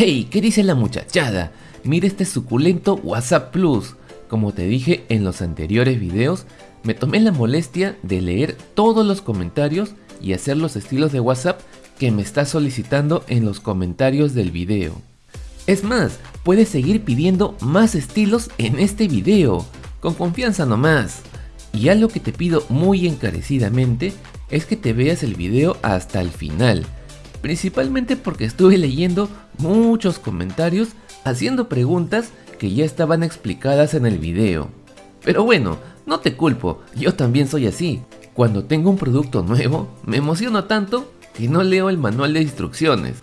¡Ey! ¿Qué dice la muchachada? Mira este suculento WhatsApp Plus. Como te dije en los anteriores videos, me tomé la molestia de leer todos los comentarios y hacer los estilos de WhatsApp que me está solicitando en los comentarios del video. Es más, puedes seguir pidiendo más estilos en este video, con confianza nomás. Y algo que te pido muy encarecidamente es que te veas el video hasta el final, principalmente porque estuve leyendo muchos comentarios haciendo preguntas que ya estaban explicadas en el video. Pero bueno, no te culpo, yo también soy así. Cuando tengo un producto nuevo, me emociono tanto que no leo el manual de instrucciones.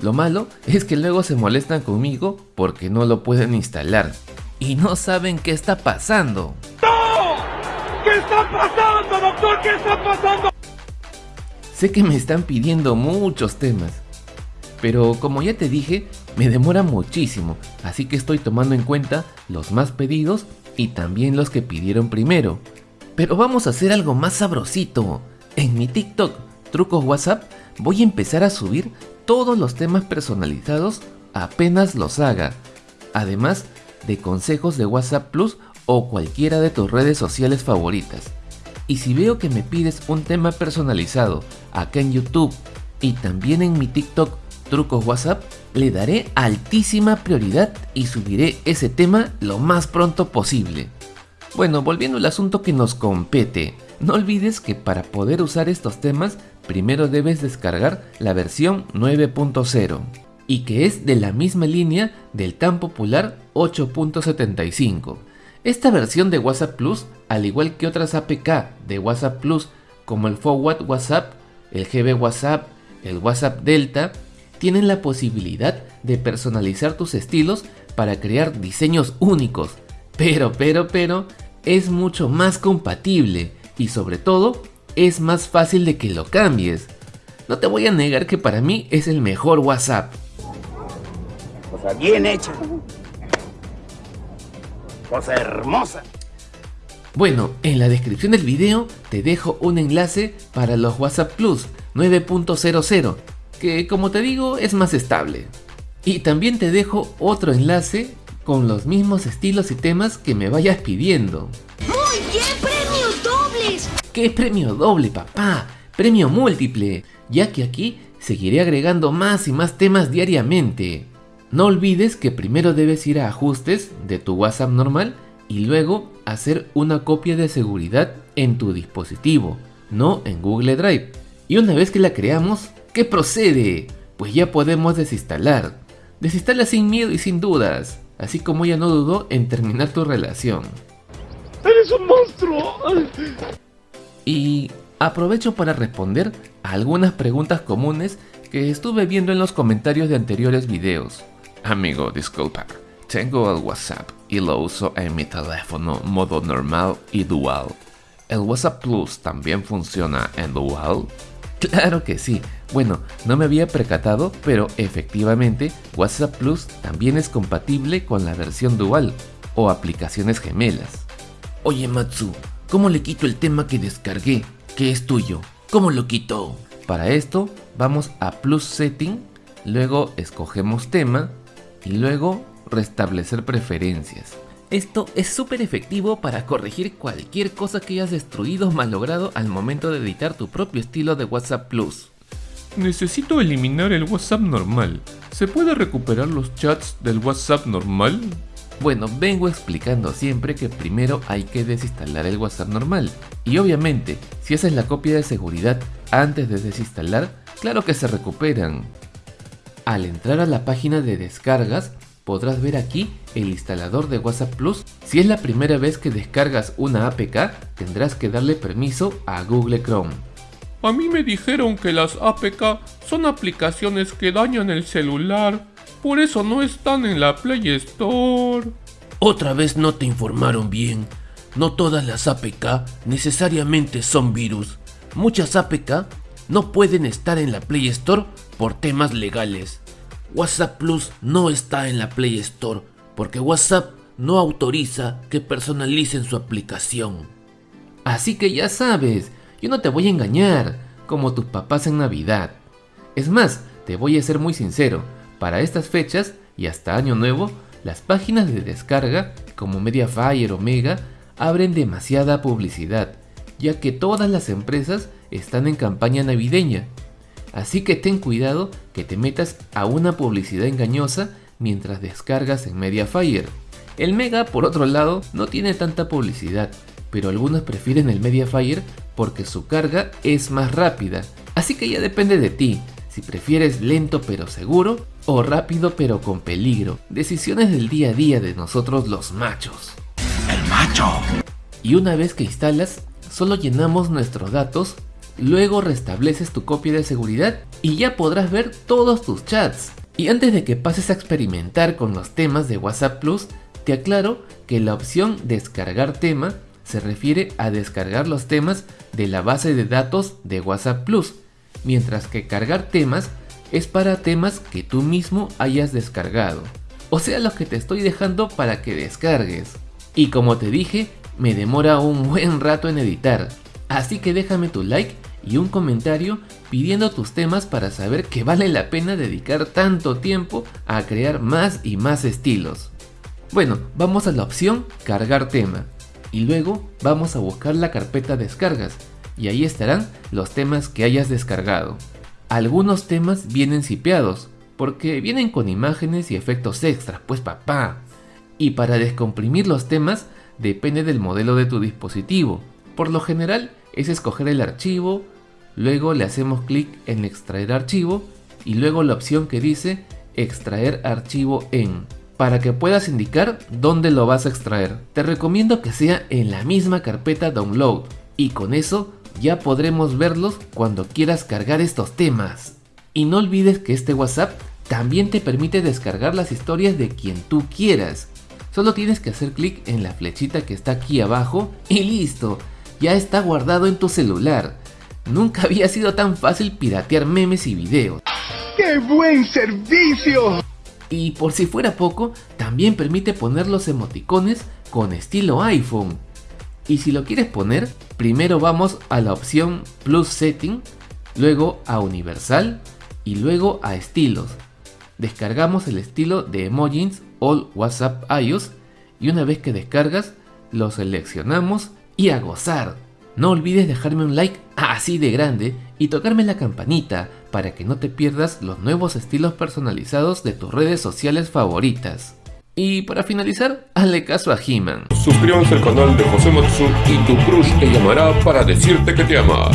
Lo malo es que luego se molestan conmigo porque no lo pueden instalar y no saben qué está pasando. ¡No! ¿Qué está pasando, doctor? ¿Qué está pasando? Sé que me están pidiendo muchos temas, pero como ya te dije, me demora muchísimo, así que estoy tomando en cuenta los más pedidos y también los que pidieron primero. Pero vamos a hacer algo más sabrosito. En mi TikTok, Trucos WhatsApp, voy a empezar a subir todos los temas personalizados apenas los haga. Además de consejos de WhatsApp Plus o cualquiera de tus redes sociales favoritas. Y si veo que me pides un tema personalizado acá en YouTube y también en mi TikTok Trucos WhatsApp, le daré altísima prioridad y subiré ese tema lo más pronto posible. Bueno, volviendo al asunto que nos compete, no olvides que para poder usar estos temas, primero debes descargar la versión 9.0 y que es de la misma línea del tan popular 8.75. Esta versión de WhatsApp Plus, al igual que otras APK de WhatsApp Plus como el Forward WhatsApp, el GB WhatsApp, el WhatsApp Delta, tienen la posibilidad de personalizar tus estilos para crear diseños únicos. Pero, pero, pero, es mucho más compatible y sobre todo es más fácil de que lo cambies. No te voy a negar que para mí es el mejor WhatsApp. Cosa bien hecha. Cosa hermosa. Bueno, en la descripción del video te dejo un enlace para los WhatsApp Plus 9.00, que como te digo es más estable. Y también te dejo otro enlace con los mismos estilos y temas que me vayas pidiendo. ¡Muy bien! ¡Premios dobles! ¿Qué premio doble, papá? Premio múltiple, ya que aquí seguiré agregando más y más temas diariamente. No olvides que primero debes ir a ajustes de tu WhatsApp normal y luego hacer una copia de seguridad en tu dispositivo, no en Google Drive. Y una vez que la creamos, ¿qué procede? Pues ya podemos desinstalar. Desinstala sin miedo y sin dudas, así como ella no dudó en terminar tu relación. ¡Eres un monstruo! Y aprovecho para responder a algunas preguntas comunes que estuve viendo en los comentarios de anteriores videos. Amigo, disculpa, tengo el WhatsApp y lo uso en mi teléfono modo normal y dual. ¿El WhatsApp Plus también funciona en dual? Claro que sí. Bueno, no me había percatado, pero efectivamente WhatsApp Plus también es compatible con la versión dual o aplicaciones gemelas. Oye Matsu, ¿cómo le quito el tema que descargué, que es tuyo? ¿Cómo lo quito? Para esto vamos a Plus Setting, luego escogemos tema y luego restablecer preferencias. Esto es súper efectivo para corregir cualquier cosa que hayas destruido o malogrado al momento de editar tu propio estilo de WhatsApp Plus. Necesito eliminar el WhatsApp normal. ¿Se puede recuperar los chats del WhatsApp normal? Bueno, vengo explicando siempre que primero hay que desinstalar el WhatsApp normal. Y obviamente, si haces la copia de seguridad antes de desinstalar, claro que se recuperan. Al entrar a la página de descargas, podrás ver aquí el instalador de WhatsApp Plus. Si es la primera vez que descargas una APK, tendrás que darle permiso a Google Chrome. A mí me dijeron que las APK son aplicaciones que dañan el celular, por eso no están en la Play Store. Otra vez no te informaron bien. No todas las APK necesariamente son virus. Muchas APK no pueden estar en la Play Store por temas legales. WhatsApp Plus no está en la Play Store porque WhatsApp no autoriza que personalicen su aplicación. Así que ya sabes, yo no te voy a engañar, como tus papás en Navidad. Es más, te voy a ser muy sincero, Para estas fechas y hasta año nuevo, las páginas de descarga como Mediafire o Mega abren demasiada publicidad, ya que todas las empresas están en campaña navideña. Así que ten cuidado que te metas a una publicidad engañosa mientras descargas en Mediafire. El Mega, por otro lado, no tiene tanta publicidad, pero algunos prefieren el Mediafire porque su carga es más rápida. Así que ya depende de ti, si prefieres lento pero seguro o rápido pero con peligro. Decisiones del día a día de nosotros los machos. El macho. Y una vez que instalas, solo llenamos nuestros datos, luego restableces tu copia de seguridad y ya podrás ver todos tus chats. Y antes de que pases a experimentar con los temas de WhatsApp Plus, te aclaro que la opción descargar tema se refiere a descargar los temas de la base de datos de WhatsApp Plus, mientras que cargar temas es para temas que tú mismo hayas descargado. O sea, los que te estoy dejando para que descargues. Y como te dije, me demora un buen rato en editar. Así que déjame tu like y un comentario pidiendo tus temas para saber que vale la pena dedicar tanto tiempo a crear más y más estilos. Bueno, vamos a la opción cargar tema y luego vamos a buscar la carpeta descargas y ahí estarán los temas que hayas descargado. Algunos temas vienen sipeados porque vienen con imágenes y efectos extras, pues papá. Y para descomprimir los temas depende del modelo de tu dispositivo. Por lo general es escoger el archivo, luego le hacemos clic en extraer archivo y luego la opción que dice extraer archivo en para que puedas indicar dónde lo vas a extraer. Te recomiendo que sea en la misma carpeta download y con eso ya podremos verlos cuando quieras cargar estos temas. Y no olvides que este WhatsApp también te permite descargar las historias de quien tú quieras. Solo tienes que hacer clic en la flechita que está aquí abajo y listo, ya está guardado en tu celular. Nunca había sido tan fácil piratear memes y videos. ¡Qué buen servicio! Y por si fuera poco, también permite poner los emoticones con estilo iPhone. Y si lo quieres poner, primero vamos a la opción Plus Setting, luego a Universal y luego a Estilos. Descargamos el estilo de Emojis All WhatsApp iOS y una vez que descargas, lo seleccionamos y a gozar. No olvides dejarme un like así de grande y tocarme la campanita para que no te pierdas los nuevos estilos personalizados de tus redes sociales favoritas. Y para finalizar, hazle caso a He-Man. Suscríbanse al canal de José Matsu y tu crush te llamará para decirte que te ama.